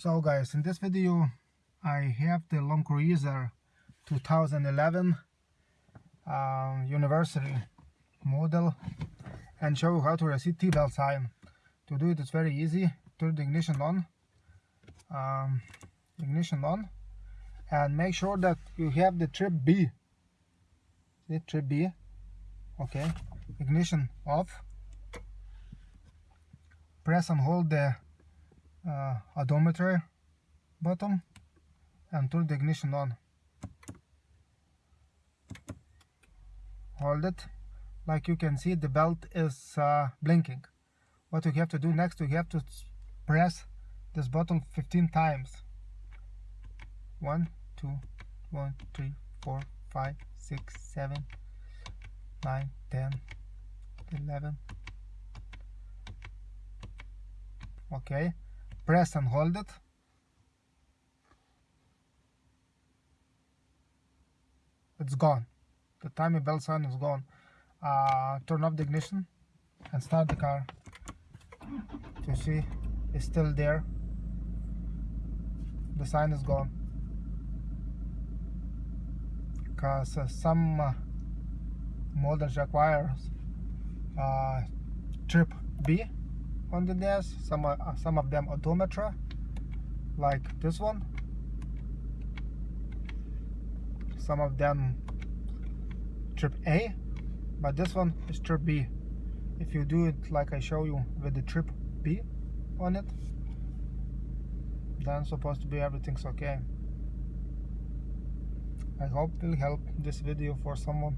So guys, in this video I have the Land Cruiser 2011 um, University model and show you how to reset T-belt sign. To do it it's very easy. Turn the ignition on, um, ignition on and make sure that you have the trip B. See, trip B. Okay, ignition off. Press and hold the uh, odometer button and turn the ignition on. Hold it. Like you can see the belt is uh, blinking. What you have to do next you have to press this button 15 times. 1 2 1 3 4 5 6 7 9 10 11 okay press and hold it it's gone. The timing belt sign is gone. Uh, turn off the ignition and start the car. You see it's still there. The sign is gone. Because uh, some uh, models requires uh, trip B on the desk some uh, some of them odometer like this one. Some of them trip A but this one is trip B. If you do it like I show you with the trip B on it then supposed to be everything's okay. I hope it will help this video for someone